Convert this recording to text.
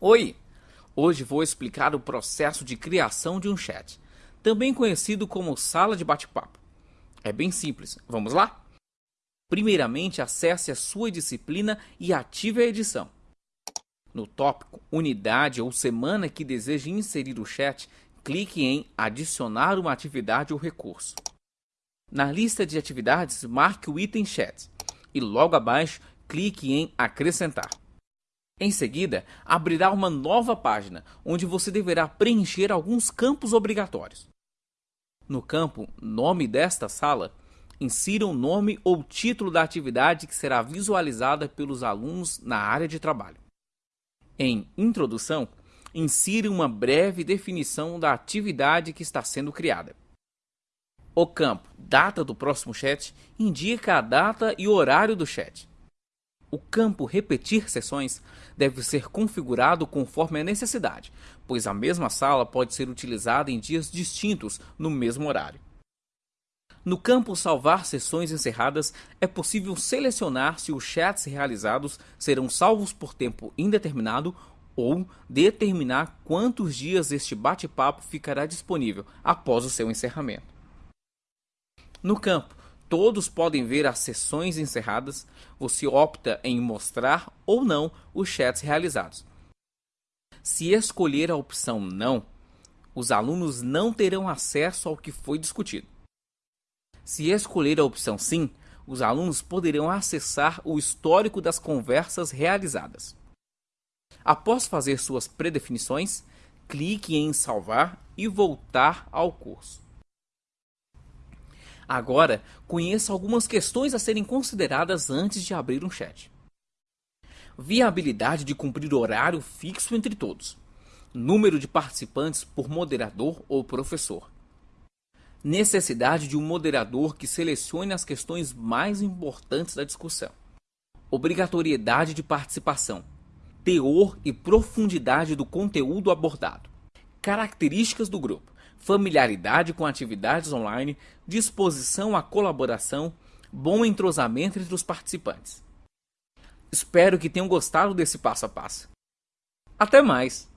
Oi! Hoje vou explicar o processo de criação de um chat, também conhecido como sala de bate-papo. É bem simples, vamos lá? Primeiramente, acesse a sua disciplina e ative a edição. No tópico Unidade ou Semana que deseja inserir o chat, clique em Adicionar uma atividade ou recurso. Na lista de atividades, marque o item Chat e logo abaixo clique em Acrescentar. Em seguida, abrirá uma nova página, onde você deverá preencher alguns campos obrigatórios. No campo Nome desta sala, insira o nome ou título da atividade que será visualizada pelos alunos na área de trabalho. Em Introdução, insira uma breve definição da atividade que está sendo criada. O campo Data do próximo chat indica a data e horário do chat. O campo Repetir sessões deve ser configurado conforme a necessidade, pois a mesma sala pode ser utilizada em dias distintos no mesmo horário. No campo Salvar sessões encerradas, é possível selecionar se os chats realizados serão salvos por tempo indeterminado ou determinar quantos dias este bate-papo ficará disponível após o seu encerramento. No campo todos podem ver as sessões encerradas, você opta em mostrar ou não os chats realizados. Se escolher a opção não, os alunos não terão acesso ao que foi discutido. Se escolher a opção sim, os alunos poderão acessar o histórico das conversas realizadas. Após fazer suas predefinições, clique em salvar e voltar ao curso. Agora, conheça algumas questões a serem consideradas antes de abrir um chat. Viabilidade de cumprir horário fixo entre todos. Número de participantes por moderador ou professor. Necessidade de um moderador que selecione as questões mais importantes da discussão. Obrigatoriedade de participação. Teor e profundidade do conteúdo abordado. Características do grupo familiaridade com atividades online, disposição à colaboração, bom entrosamento entre os participantes. Espero que tenham gostado desse passo a passo. Até mais!